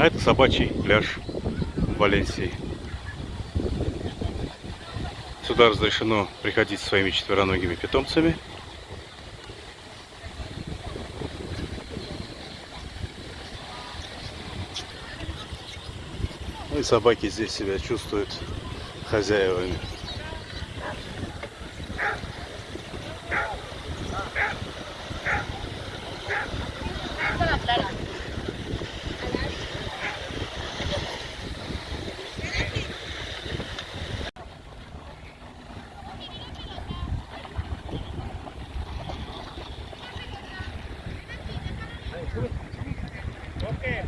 А это собачий пляж Валенсии. Сюда разрешено приходить своими четвероногими питомцами. Ну и собаки здесь себя чувствуют хозяевами. Okay.